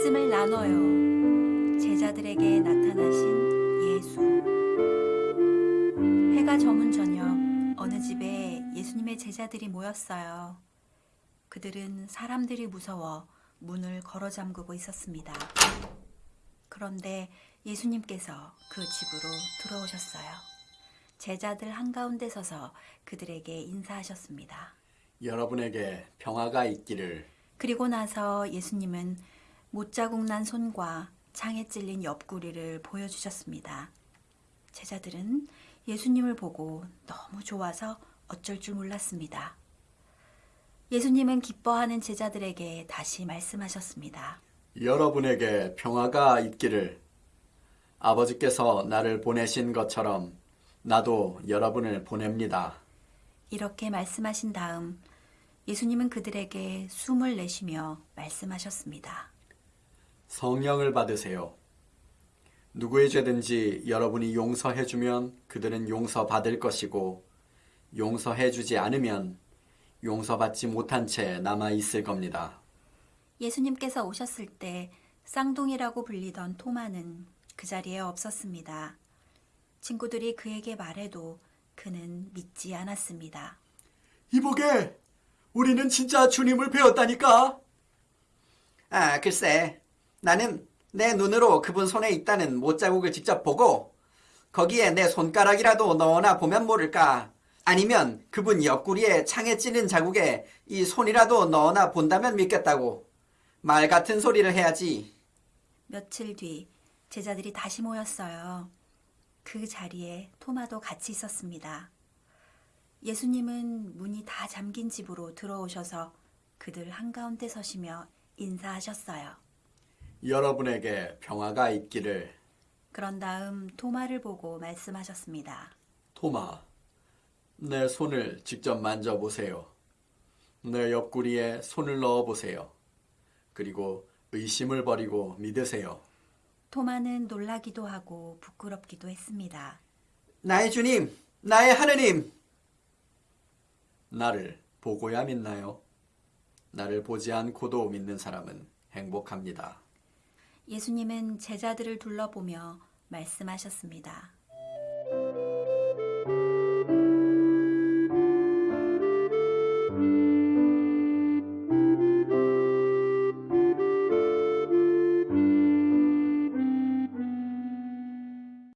말씀을 나눠요. 제자들에게 나타나신 예수. 해가 저문 저녁 어느 집에 예수님의 제자들이 모였어요. 그들은 사람들이 무서워 문을 걸어 잠그고 있었습니다. 그런데 예수님께서 그 집으로 들어오셨어요. 제자들 한가운데 서서 그들에게 인사하셨습니다. 여러분에게 평화가 있기를 그리고 나서 예수님은 못자국 난 손과 창에 찔린 옆구리를 보여주셨습니다. 제자들은 예수님을 보고 너무 좋아서 어쩔 줄 몰랐습니다. 예수님은 기뻐하는 제자들에게 다시 말씀하셨습니다. 여러분에게 평화가 있기를 아버지께서 나를 보내신 것처럼 나도 여러분을 보냅니다. 이렇게 말씀하신 다음 예수님은 그들에게 숨을 내쉬며 말씀하셨습니다. 성령을 받으세요. 누구의 죄든지 여러분이 용서해주면 그들은 용서받을 것이고 용서해주지 않으면 용서받지 못한 채 남아 있을 겁니다. 예수님께서 오셨을 때 쌍둥이라고 불리던 토마는 그 자리에 없었습니다. 친구들이 그에게 말해도 그는 믿지 않았습니다. 이보게, 우리는 진짜 주님을 배웠다니까. 아, 글쎄. 나는 내 눈으로 그분 손에 있다는 못자국을 직접 보고 거기에 내 손가락이라도 넣어나 보면 모를까. 아니면 그분 옆구리에 창에 찌는 자국에 이 손이라도 넣어나 본다면 믿겠다고. 말 같은 소리를 해야지. 며칠 뒤 제자들이 다시 모였어요. 그 자리에 토마도 같이 있었습니다. 예수님은 문이 다 잠긴 집으로 들어오셔서 그들 한가운데 서시며 인사하셨어요. 여러분에게 평화가 있기를. 그런 다음 토마를 보고 말씀하셨습니다. 토마, 내 손을 직접 만져보세요. 내 옆구리에 손을 넣어보세요. 그리고 의심을 버리고 믿으세요. 토마는 놀라기도 하고 부끄럽기도 했습니다. 나의 주님, 나의 하느님. 나를 보고야 믿나요? 나를 보지 않고도 믿는 사람은 행복합니다. 예수님은 제자들을 둘러보며 말씀하셨습니다.